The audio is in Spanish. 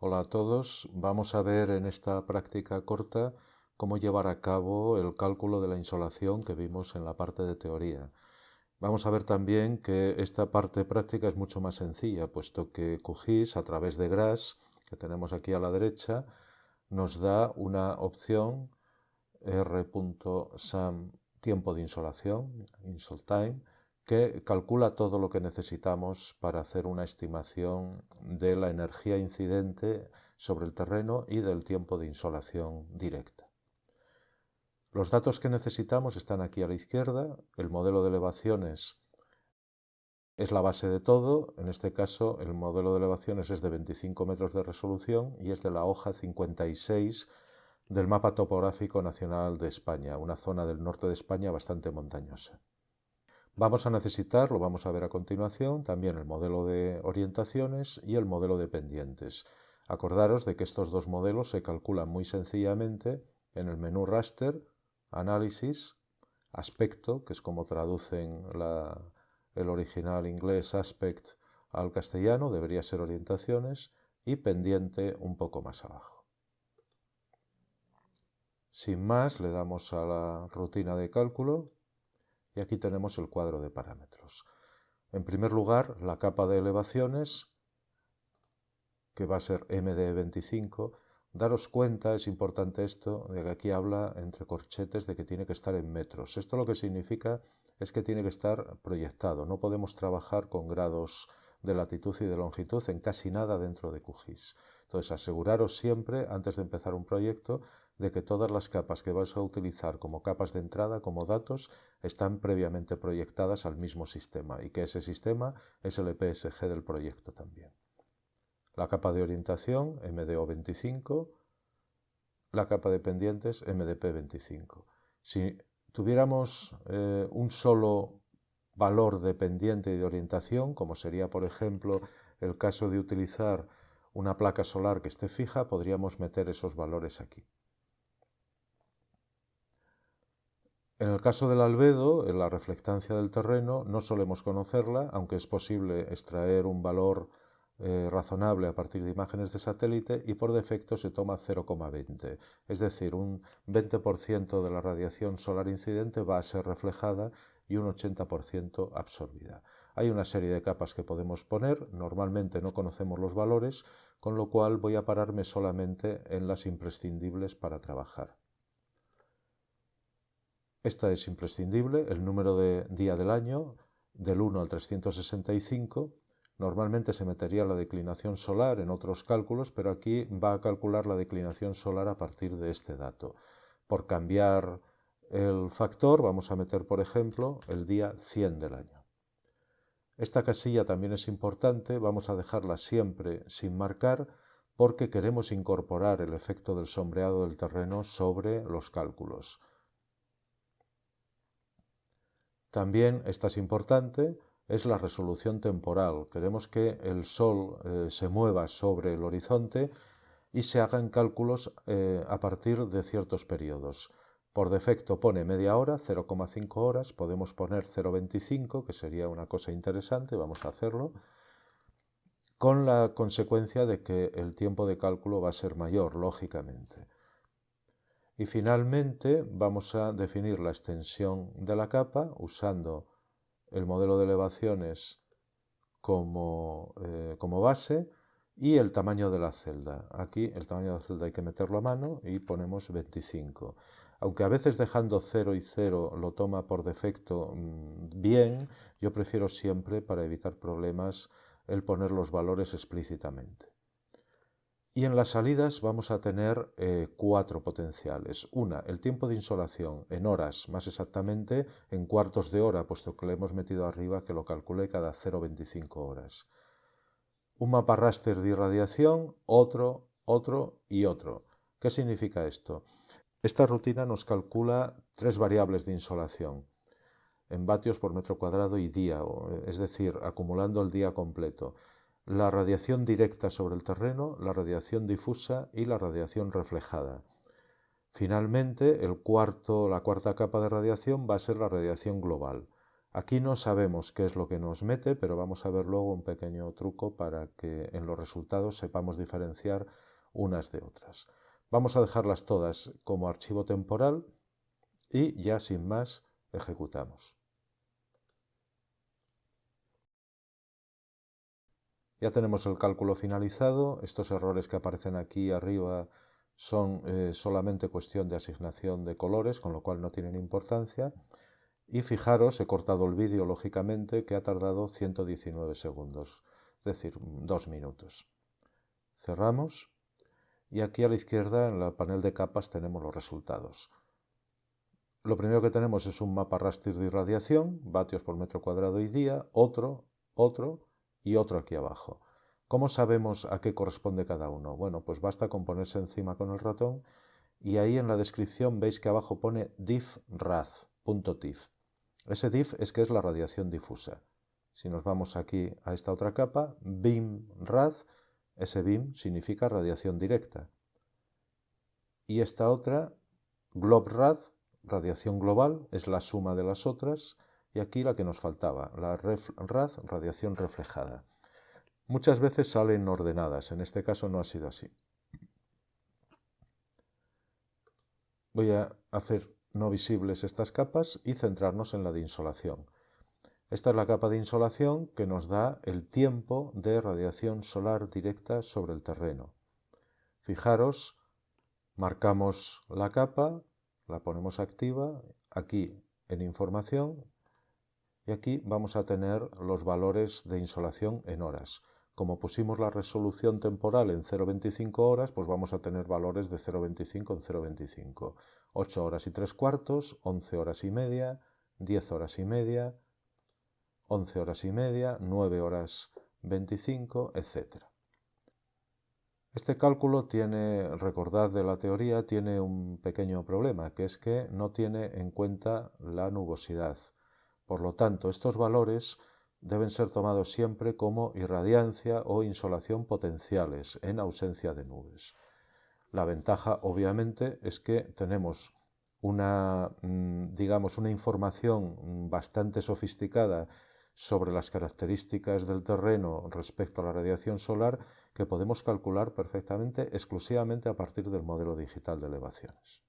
Hola a todos, vamos a ver en esta práctica corta cómo llevar a cabo el cálculo de la insolación que vimos en la parte de teoría. Vamos a ver también que esta parte práctica es mucho más sencilla, puesto que QGIS a través de GRASS, que tenemos aquí a la derecha, nos da una opción r.sam tiempo de insolación, insol time, que calcula todo lo que necesitamos para hacer una estimación de la energía incidente sobre el terreno y del tiempo de insolación directa. Los datos que necesitamos están aquí a la izquierda. El modelo de elevaciones es la base de todo. En este caso, el modelo de elevaciones es de 25 metros de resolución y es de la hoja 56 del Mapa Topográfico Nacional de España, una zona del norte de España bastante montañosa. Vamos a necesitar, lo vamos a ver a continuación, también el modelo de orientaciones y el modelo de pendientes. Acordaros de que estos dos modelos se calculan muy sencillamente en el menú raster, análisis, aspecto, que es como traducen el original inglés aspect al castellano, debería ser orientaciones, y pendiente un poco más abajo. Sin más, le damos a la rutina de cálculo y aquí tenemos el cuadro de parámetros. En primer lugar, la capa de elevaciones, que va a ser MD25. Daros cuenta, es importante esto, de que aquí habla entre corchetes de que tiene que estar en metros. Esto lo que significa es que tiene que estar proyectado. No podemos trabajar con grados de latitud y de longitud en casi nada dentro de QGIS. Entonces, aseguraros siempre, antes de empezar un proyecto, de que todas las capas que vais a utilizar como capas de entrada, como datos, están previamente proyectadas al mismo sistema y que ese sistema es el EPSG del proyecto también. La capa de orientación, MDO25, la capa de pendientes, MDP25. Si tuviéramos eh, un solo valor de pendiente y de orientación, como sería por ejemplo el caso de utilizar una placa solar que esté fija, podríamos meter esos valores aquí. En el caso del albedo, en la reflectancia del terreno, no solemos conocerla, aunque es posible extraer un valor eh, razonable a partir de imágenes de satélite y por defecto se toma 0,20. Es decir, un 20% de la radiación solar incidente va a ser reflejada y un 80% absorbida. Hay una serie de capas que podemos poner, normalmente no conocemos los valores, con lo cual voy a pararme solamente en las imprescindibles para trabajar. Esta es imprescindible, el número de día del año, del 1 al 365. Normalmente se metería la declinación solar en otros cálculos, pero aquí va a calcular la declinación solar a partir de este dato. Por cambiar el factor, vamos a meter, por ejemplo, el día 100 del año. Esta casilla también es importante, vamos a dejarla siempre sin marcar porque queremos incorporar el efecto del sombreado del terreno sobre los cálculos. También, esta es importante, es la resolución temporal. Queremos que el Sol eh, se mueva sobre el horizonte y se hagan cálculos eh, a partir de ciertos periodos. Por defecto pone media hora, 0,5 horas, podemos poner 0,25, que sería una cosa interesante, vamos a hacerlo, con la consecuencia de que el tiempo de cálculo va a ser mayor, lógicamente. Y finalmente vamos a definir la extensión de la capa usando el modelo de elevaciones como, eh, como, base y el tamaño de la celda. Aquí el tamaño de la celda hay que meterlo a mano y ponemos 25. Aunque a veces dejando 0 y 0 lo toma por defecto mm, bien, yo prefiero siempre, para evitar problemas, el poner los valores explícitamente. Y en las salidas vamos a tener eh, cuatro potenciales. Una, el tiempo de insolación en horas, más exactamente en cuartos de hora, puesto que le hemos metido arriba que lo calcule cada 0,25 horas. Un mapa raster de irradiación, otro, otro y otro. ¿Qué significa esto? Esta rutina nos calcula tres variables de insolación en vatios por metro cuadrado y día, es decir, acumulando el día completo la radiación directa sobre el terreno, la radiación difusa y la radiación reflejada. Finalmente, el cuarto, la cuarta capa de radiación va a ser la radiación global. Aquí no sabemos qué es lo que nos mete, pero vamos a ver luego un pequeño truco para que en los resultados sepamos diferenciar unas de otras. Vamos a dejarlas todas como archivo temporal y ya sin más ejecutamos. Ya tenemos el cálculo finalizado. Estos errores que aparecen aquí arriba son eh, solamente cuestión de asignación de colores, con lo cual no tienen importancia. Y fijaros, he cortado el vídeo lógicamente, que ha tardado 119 segundos, es decir, dos minutos. Cerramos y aquí a la izquierda en el panel de capas tenemos los resultados. Lo primero que tenemos es un mapa raster de irradiación, vatios por metro cuadrado y día, otro, otro y otro aquí abajo. ¿Cómo sabemos a qué corresponde cada uno? Bueno, pues basta con ponerse encima con el ratón y ahí en la descripción veis que abajo pone diffrad.tif. Ese diff es que es la radiación difusa. Si nos vamos aquí a esta otra capa, BIMRAD, ese BIM significa radiación directa. Y esta otra, GLOBRAD, radiación global, es la suma de las otras. Y aquí la que nos faltaba, la RAD, radiación reflejada. Muchas veces salen ordenadas, en este caso no ha sido así. Voy a hacer no visibles estas capas y centrarnos en la de insolación. Esta es la capa de insolación que nos da el tiempo de radiación solar directa sobre el terreno. Fijaros, marcamos la capa, la ponemos activa, aquí en información, y aquí vamos a tener los valores de insolación en horas. Como pusimos la resolución temporal en 0,25 horas, pues vamos a tener valores de 0,25 en 0,25. 8 horas y 3 cuartos, 11 horas y media, 10 horas y media, 11 horas y media, 9 horas 25, etc. Este cálculo tiene, recordad de la teoría, tiene un pequeño problema, que es que no tiene en cuenta la nubosidad. Por lo tanto, estos valores deben ser tomados siempre como irradiancia o insolación potenciales en ausencia de nubes. La ventaja, obviamente, es que tenemos una, mm, digamos, una información bastante sofisticada sobre las características del terreno respecto a la radiación solar que podemos calcular perfectamente exclusivamente a partir del modelo digital de elevaciones.